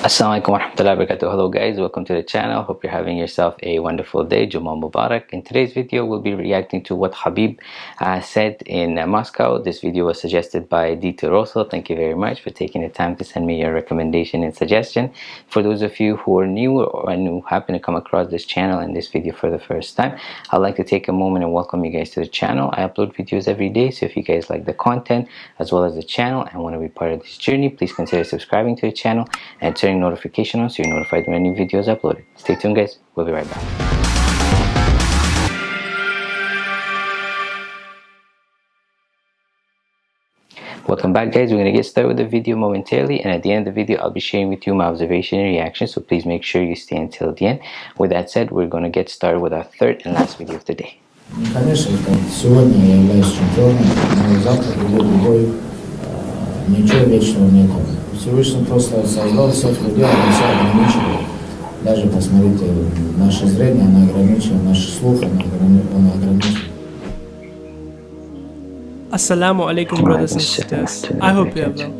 Assalamualaikum warahmatullahi wabarakatuh. Hello guys, welcome to the channel. Hope you're having yourself a wonderful day. Jummah Mubarak. In today's video, we'll be reacting to what Habib uh, said in uh, Moscow. This video was suggested by Dito Rosso. Thank you very much for taking the time to send me your recommendation and suggestion. For those of you who are new or who happen to come across this channel and this video for the first time, I'd like to take a moment and welcome you guys to the channel. I upload videos every day, so if you guys like the content as well as the channel and want to be part of this journey, please consider subscribing to the channel and turn turning notification on so you're notified when new videos are uploaded. Stay tuned guys, we'll be right back. Welcome back guys, we're going to get started with the video momentarily and at the end of the video I'll be sharing with you my observation and reaction so please make sure you stay until the end. With that said, we're going to get started with our third and last video of the day. Конечно, сегодня я являюсь чемпионом, но завтра придет другой, ничего вечного нету. Всевышний просто создал все, все ограничено. Даже, посмотрите, наше зрение, оно ограничено, наш слух, оно ограничено. Assalamu alaikum brothers and sisters. I hope you are well.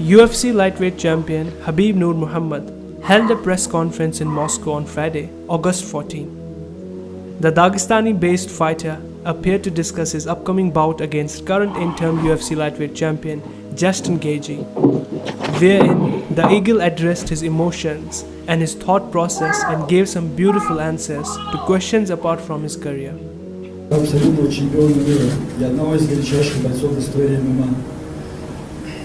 UFC lightweight champion Habib Nurmagomedov held a press conference in Moscow on Friday, August 14. The Dagestani-based fighter appeared to discuss his upcoming bout against current interim UFC lightweight champion Justin Gaethje. Therein, the eagle addressed his emotions and his thought process and gave some beautiful answers to questions apart from his career. абсолютного чемпиона мира и одного из величайших бойцов в истории ММА.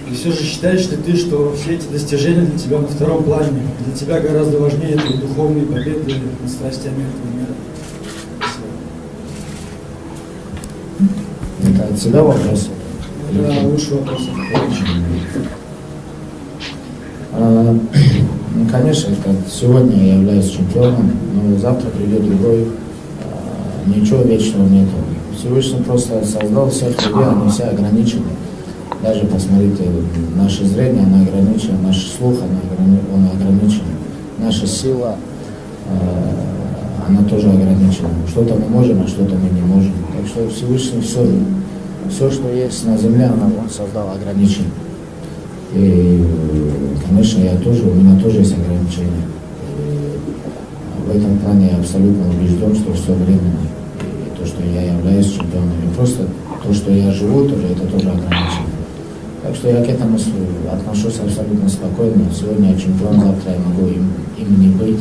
И все же считаешь ли ты, что все эти достижения для тебя на втором плане? Для тебя гораздо важнее твои духовные победы над страстями этого мира? Это отсюда вопрос. Да, лучше вопрос. А, ну, конечно, это сегодня я являюсь чемпионом, но завтра придет другой, а, ничего вечного нету. Всевышний просто создал всех людей, они все ограничены. Даже посмотрите, наше зрение, оно ограничено, наш слух, оно ограничен, наша сила, а, она тоже ограничена. Что-то мы можем, а что-то мы не можем. Так что Всевышний все все, что есть на земле, он создал ограничения. И, конечно, я тоже, у меня тоже есть ограничения. И в этом плане я абсолютно убежден, что все временно. И то, что я являюсь чемпионом, и просто то, что я живу, тоже, это тоже ограничено. Так что я к этому отношусь абсолютно спокойно. Сегодня я чемпион, завтра я могу им, им не быть.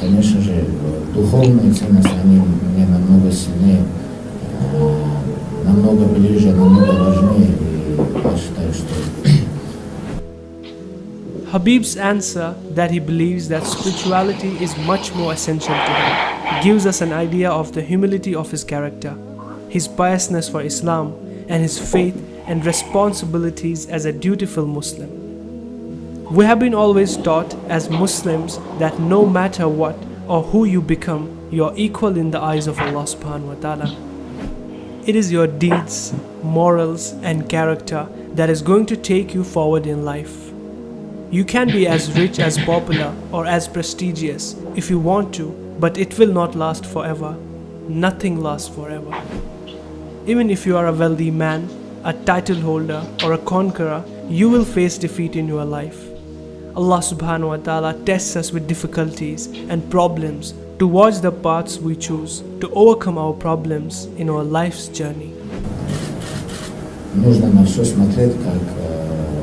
Конечно же, духовные ценности, они мне намного Habib's answer that he believes that spirituality is much more essential to him gives us an idea of the humility of his character, his piousness for Islam, and his faith and responsibilities as a dutiful Muslim. We have been always taught as Muslims that no matter what or who you become, you are equal in the eyes of Allah subhanahu wa ta'ala. It is your deeds, morals, and character that is going to take you forward in life. You can be as rich, as popular, or as prestigious if you want to, but it will not last forever. Nothing lasts forever. Even if you are a wealthy man, a title holder, or a conqueror, you will face defeat in your life. Allah subhanahu wa ta'ala tests us with difficulties and problems towards the paths we choose to overcome our problems in our life's journey. Нужно на все смотреть как э,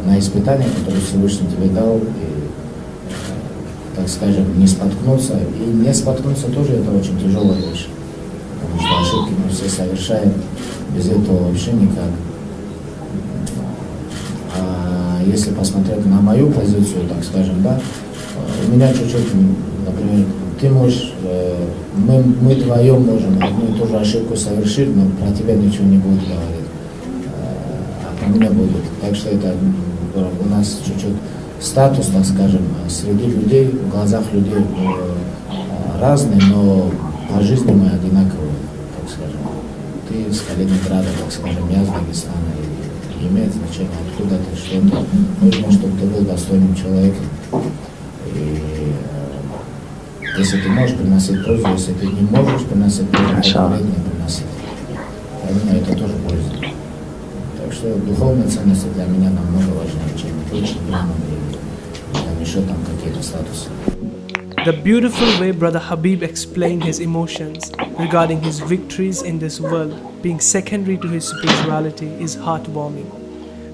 на испытание, которое Всевышний тебе дал, и, э, так скажем, не споткнуться. И не споткнуться тоже это очень тяжелая вещь, потому что ошибки мы все совершаем, без этого вообще никак. А если посмотреть на мою позицию, так скажем, да, э, у меня чуть-чуть, например, ты можешь, э, мы, мы вдвоем можем одну и ту же ошибку совершить, но про тебя ничего не будет говорить, а про меня будет. Так что это у нас чуть-чуть статус, так скажем, среди людей, в глазах людей э, разный, но по жизни мы одинаковые, так скажем. Ты с Калининграда, так скажем, я с Дагестана, и имеет значение, откуда ты, что то Нужно, чтобы ты был достойным человеком. Если ты можешь приносить пользу, если ты не можешь приносить пользу, то не приносить. Поэтому это тоже польза. Так что духовные ценности для меня намного важнее, чем прочие выше там какие-то статусы. The beautiful way Brother Habib explained his emotions regarding his victories in this world being secondary to his spirituality is heartwarming.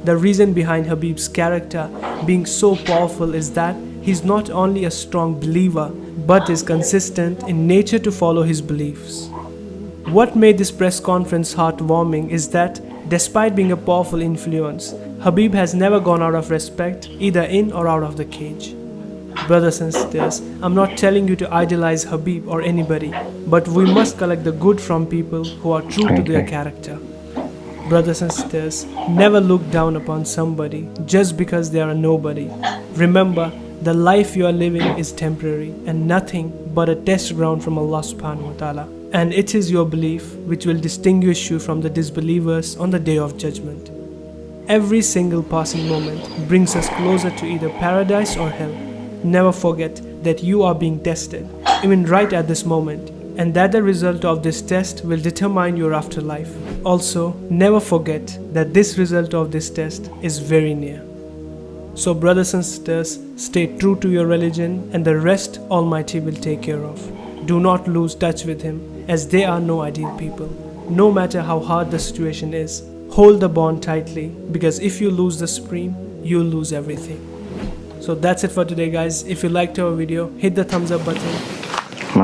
The reason behind Habib's character being so powerful is that he's not only a strong believer but is consistent in nature to follow his beliefs. What made this press conference heartwarming is that despite being a powerful influence, Habib has never gone out of respect either in or out of the cage. Brothers and sisters, I'm not telling you to idolize Habib or anybody, but we must collect the good from people who are true to their character. Brothers and sisters, never look down upon somebody just because they are a nobody. Remember, the life you are living is temporary and nothing but a test ground from Allah subhanahu wa ta'ala. And it is your belief which will distinguish you from the disbelievers on the day of judgment. Every single passing moment brings us closer to either paradise or hell. Never forget that you are being tested, even right at this moment, and that the result of this test will determine your afterlife. Also, never forget that this result of this test is very near. So, brothers and sisters, stay true to your religion, and the rest Almighty will take care of. Do not lose touch with Him, as they are no ideal people. No matter how hard the situation is, hold the bond tightly, because if you lose the supreme, you'll lose everything. So that's it for today guys. If you liked our video, hit the thumbs up button.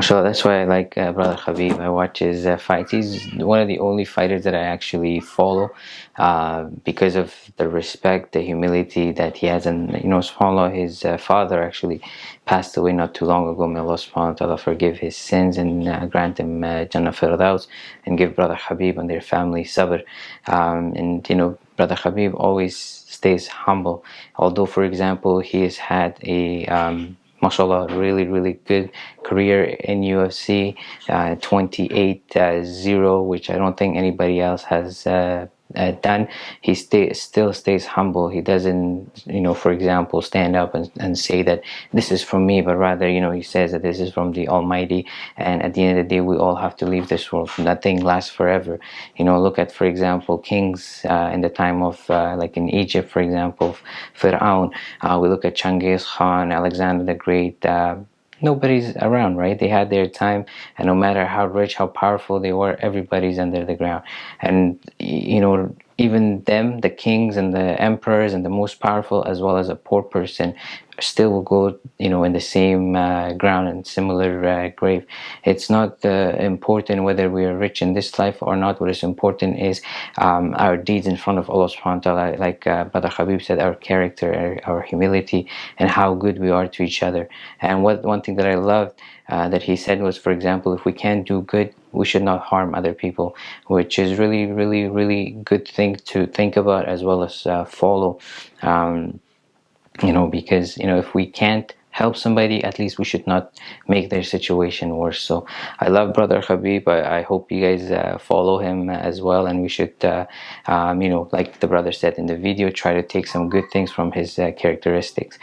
That's why I like uh, Brother Habib. I watch his uh, fights. He's one of the only fighters that I actually follow uh, because of the respect, the humility that he has. And, you know, subhanAllah, his uh, father actually passed away not too long ago. May Allah subhanahu wa ta'ala forgive his sins and uh, grant him uh, Jannah Firdaus and give Brother Habib and their family sabr. Um, and, you know, Brother Habib always stays humble. Although, for example, he has had a um, mashallah really really good career in UFC uh, 28 uh, 0 which I don't think anybody else has uh, done he stay, still stays humble. He doesn't you know for example stand up and, and say that this is from me but rather you know he says that this is from the almighty. And at the end of the day we all have to leave this world. Nothing lasts forever. You know look at for example kings uh, in the time of uh, like in Egypt for example Pharaoh uh, we look at Genghis Khan Alexander the Great uh, nobody's around right? They had their time and no matter how rich how powerful they were everybody's under the ground. And you know even them the kings and the emperors and the most powerful as well as a poor person still will go you know in the same uh, ground and similar uh, grave. It's not uh, important whether we are rich in this life or not. What is important is um, our deeds in front of Allah subhanahu wa ta'ala like uh, Brother Habib said our character our, our, humility and how good we are to each other. And what one thing that I loved uh, that he said was for example if we can't do good we should not harm other people which is really really really good thing to think about as well as uh, follow. Um, you know because you know if we can't help somebody at least we should not make their situation worse. So I love brother Habib. I, I hope you guys uh, follow him as well. And we should uh, um, you know like the brother said in the video try to take some good things from his uh, characteristics.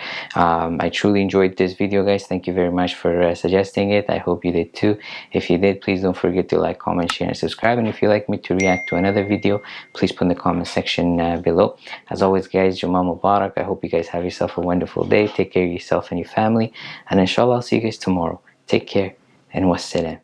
Um, I truly enjoyed this video guys. Thank you very much for uh, suggesting it. I hope you did too. If you did please don't forget to like comment share and subscribe. And if you like me to react to another video please put in the comment section uh, below. As always guys Jummah Mubarak. I hope you guys have yourself a wonderful day. Take care of yourself and your family family and inshallah I'll see you guys tomorrow. Take care and wassalam